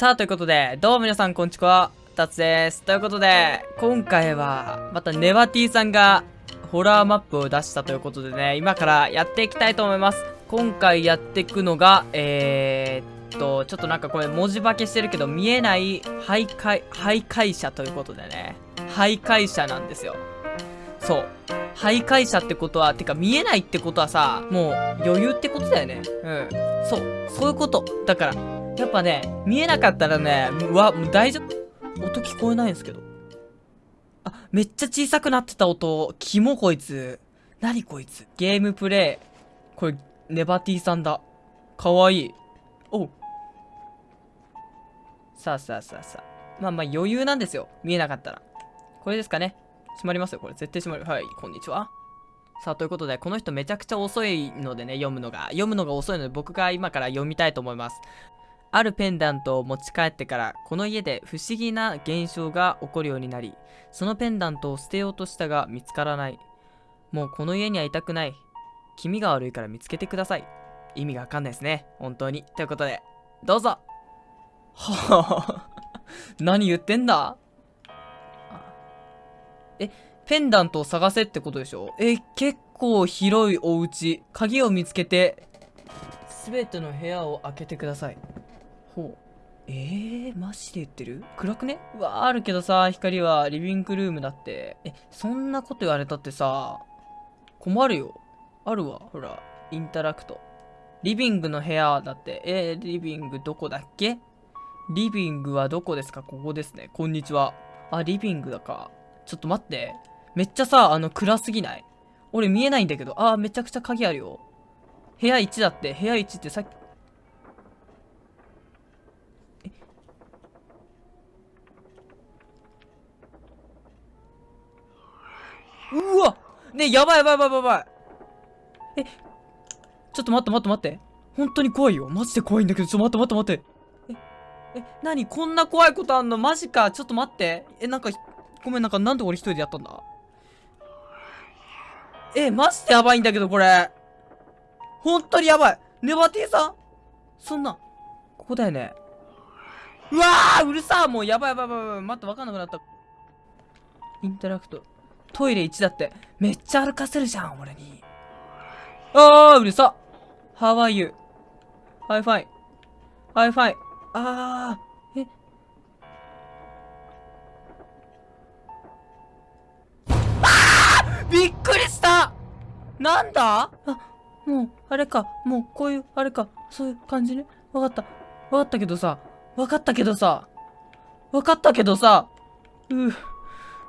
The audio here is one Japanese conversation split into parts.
さあ、ということで、どうも皆さん、こんにちは。タツです。ということで、今回は、またネバティさんが、ホラーマップを出したということでね、今からやっていきたいと思います。今回やっていくのが、えー、っと、ちょっとなんかこれ文字化けしてるけど、見えない徘徊、徘徊者ということでね、徘徊者なんですよ。そう。徘徊者ってことは、てか見えないってことはさ、もう余裕ってことだよね。うん。そう。そういうこと。だから、やっぱね、見えなかったらね、うわ、もう大丈夫。音聞こえないんですけど。あ、めっちゃ小さくなってた音。キモこいつ。何こいつ。ゲームプレイ。これ、ネバティさんだ。かわいい。おう。さあさあさあさあ。まあまあ余裕なんですよ。見えなかったら。これですかね。閉まりますよ、これ。絶対閉まる。はい、こんにちは。さあ、ということで、この人めちゃくちゃ遅いのでね、読むのが。読むのが遅いので、僕が今から読みたいと思います。あるペンダントを持ち帰ってから、この家で不思議な現象が起こるようになり、そのペンダントを捨てようとしたが見つからない。もうこの家にはいたくない。気味が悪いから見つけてください。意味がわかんないですね。本当に。ということで、どうぞはぁ 何言ってんだ？え、ペンダントを探せってことでしょ？え、結構広いお家。鍵を見つけて、すべての部屋を開けてください。えー、マジで言ってる？暗くね？うわあるけどさ、光はリビングルームだって。え、そんなこと言われたってさ、困るよ。あるわ。ほら、インタラクト。リビングの部屋だって。えー、リビングどこだっけ？リビングはどこですか？ここですね。こんにちは。あ、リビングだか。ちょっと待って。めっちゃさ、あの、暗すぎない？俺見えないんだけど。あー、めちゃくちゃ鍵あるよ。部屋1だって。部屋1ってさっき、うわねやばいやばいやばいやばいえ、ちょっと待って待って待って。本当に怖いよ。マジで怖いんだけど、ちょっと待って待って待って。え、え、何？こんな怖いことあんの？マジか。ちょっと待って。え、なんか、ごめん、なんかなんで俺一人でやったんだ？え、マジでやばいんだけど、これ。本当にやばい。ネバティさん？そんな、ここだよね。うわーうるさーもうやばいやばいやばい。待って、わかんなくなった。インタラクト。トイレ1だって。めっちゃ歩かせるじゃん、俺に。あー、うるさ !How are you?Hi fine.Hi fine. あー、えあーびっくりしたなんだ？あ、もう、あれか。もう、こういう、あれか。そういう感じね。わかった。わかったけどさ。わかったけどさ。わかったけどさ。うぅ。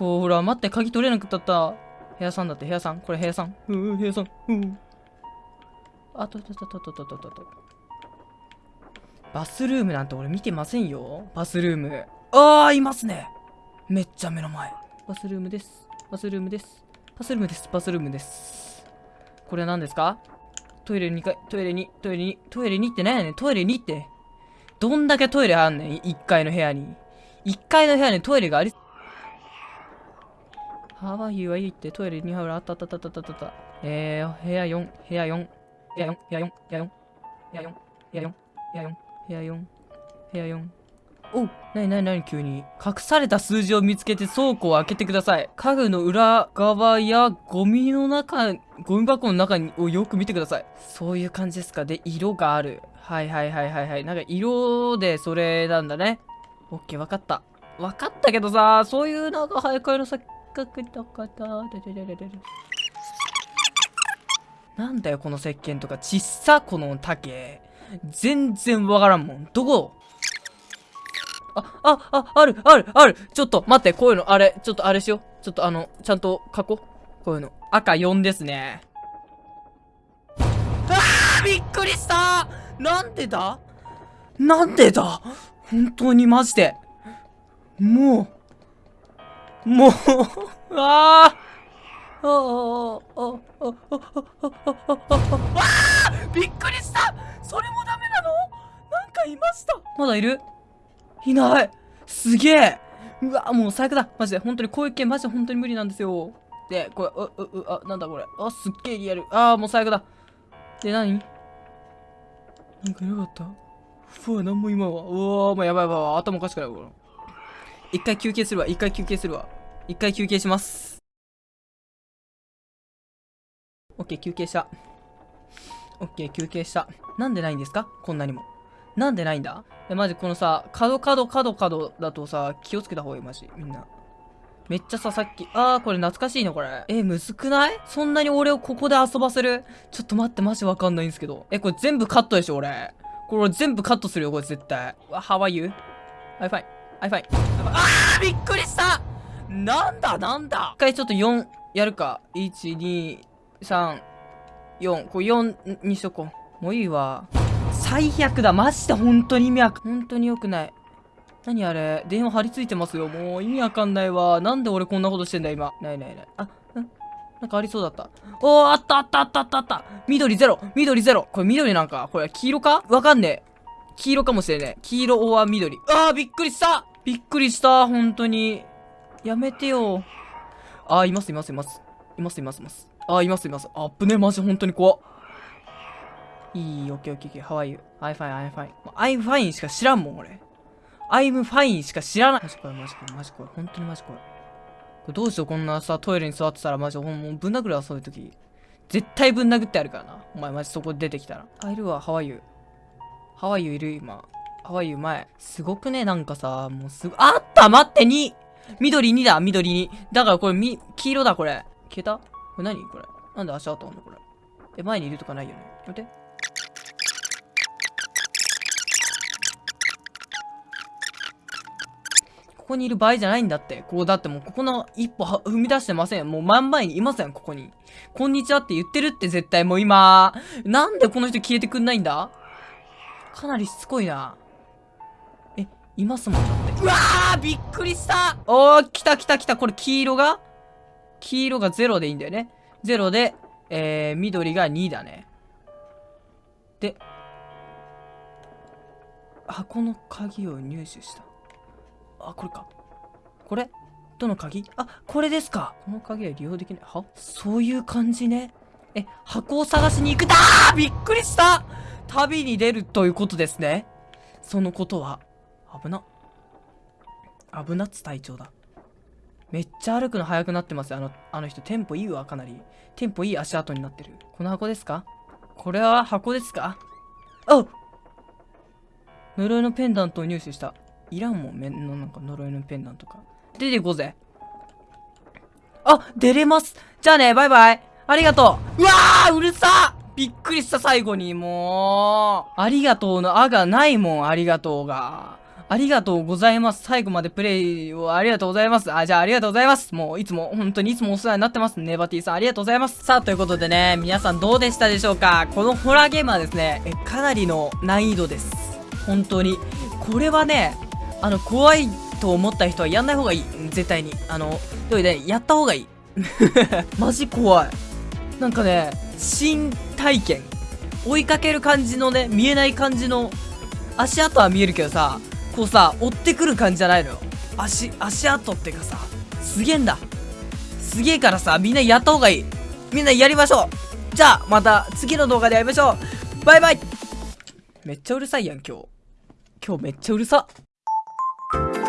こう、ほら、待って、鍵取れなくったった。部屋さんだって、部屋さん。これ部屋さん。うん、部屋さん。うん。あと、と、と、と、と、と、と、と、と。バスルームなんて俺見てませんよ。バスルーム。ああ、いますね。めっちゃ目の前。バスルームです。バスルームです。バスルームです。バスルームです。これは何ですか？トイレ2階、トイレ2、トイレ2、トイレ2って何やねんトイレ2って。どんだけトイレあんねん ?1 階の部屋に。1階の部屋にトイレがあり、ハワイはいいってトイレに入るあったあったあったあったあった。えー、部屋4、部屋4、部屋4、部屋4、部屋4、部屋4、部屋4、部屋4、お、なになになに急に。隠された数字を見つけて倉庫を開けてください。家具の裏側やゴミの中、ゴミ箱の中をよく見てください。そういう感じですか。で、色がある。はいはいはいはいはい。なんか色でそれなんだね。オッケー、わかった。わかったけどさ、そういうなんか早くの先角とことなんだよこの石鹸とか。ちっさこの竹。全然わからんもん。どこ？あ、あ、あ、ある、ある、ある。ちょっと待ってこういうの。あれちょっとあれしよう。ちょっとあのちゃんと書こう。こういうの。赤4ですね。あーびっくりした。なんでだ？なんでだ？本当にマジで。もう、もう、ああああ、ああ、ああ、ああ、びっくりしたそれもダメなの？なんかいましたまだいる？いないすげえうわ、もう最悪だマジで、本当にこういう系マジで本当に無理なんですよ。で、これ、う、う、う、あ、なんだこれ。あ、すっげえリアル。あー、もう最悪だ。で、何？なんかいなかった？ふわ、なんも今は。うわ、もうやばいやばいやばい。頭おかしくないこれ。一回休憩するわ。一回休憩するわ。一回休憩します。オッケー、休憩した。オッケー、休憩した。なんでないんですか？こんなにも。なんでないんだ？え、マジこのさ、角角角角だとさ、気をつけた方がいい、マジ。みんな。めっちゃさ、さっき。あー、これ懐かしいのこれ。え、むずくない？そんなに俺をここで遊ばせる？ちょっと待って、マジわかんないんですけど。え、これ全部カットでしょ、俺。これ全部カットするよ、これ絶対。わ、How are you?I fine. I fine. あーびっくりしたなんだなんだ一回ちょっと4やるか。1、2、3、4。これ4にしとこう。もういいわ。最悪だ。マジで本当に意味わかん、本当に良くない。何あれ？電話張り付いてますよ。もう意味わかんないわ。なんで俺こんなことしてんだ今。ないないない。あ、んなんかありそうだった。おー、あったあったあったあったあった緑ゼロ緑ゼロこれ緑なんかこれ黄色か？わかんねえ。黄色かもしれねえ。黄色おは緑。あー、びっくりしたびっくりした本当に。やめてよ。あー、いますいますいます。いますいますいます。あー、いますいます。あっぶねマジ本当に怖。いい、オッケーオッケーオッケー。How are you? I'm fine, I'm fine. I'm fine しか知らんもん、俺。I'm fine しか知らない。マジこれ、マジこれ、マジこれ。本当にマジこれ。これどうしよう、こんなさ、トイレに座ってたら、マジ、ほんもうぶん殴るわ、そういう時。絶対ぶん殴ってやるからな。お前、マジそこ出てきたら。あ、いるわ、How are you? How are you いる今。How are you 前。すごくね、なんかさ、もうすご、あった待って !2! 緑2だ、緑2。だからこれ、み、黄色だ、これ。消えた？これ何？これ。なんで足跡あんのこれ。え、前にいるとかないよね。待って。ここにいる場合じゃないんだって。こう、だってもうここの一歩踏み出してません。もう真ん前にいません、ここに。こんにちはって言ってるって絶対もう今。なんでこの人消えてくんないんだ？かなりしつこいな。え、いますもんだって。うわーびっくりしたおー、来た来た来た。これ黄色が？黄色が0でいいんだよね。0で、えー、緑が2だね。で、箱の鍵を入手した。あ、これか。これ？どの鍵？あ、これですか。この鍵は利用できない。は？そういう感じね。え、箱を探しに行くだーびっくりした旅に出るということですね。そのことは、危な。危なっつ隊長だ。めっちゃ歩くの速くなってますよ。あの、あの人、テンポいいわ、かなり。テンポいい足跡になってる。この箱ですか？これは箱ですか？あ呪いのペンダントを入手した。いらんもん、めのなんか呪いのペンダントか。出ていこうぜ。あ、出れます。じゃあね、バイバイ。ありがとう。うわーうるさびっくりした最後に、もう。ありがとうのあがないもん、ありがとうが。ありがとうございます。最後までプレイをありがとうございます。あ、じゃあありがとうございます。もういつも、本当にいつもお世話になってます。ネバティさんありがとうございます。さあ、ということでね、皆さんどうでしたでしょうか？このホラーゲームはですね、えかなりの難易度です。本当に。これはね、あの、怖いと思った人はやんない方がいい。絶対に。あの、でもね、やった方がいい。マジ怖い。なんかね、新体験。追いかける感じのね、見えない感じの、足跡は見えるけどさ、こうさ、追ってくる感じじゃないのよ。足、足跡ってかさ、すげえんだ。すげえからさ、みんなやった方がいい。みんなやりましょうじゃあ、また次の動画で会いましょうバイバイめっちゃうるさいやん、今日。今日めっちゃうるさ。っ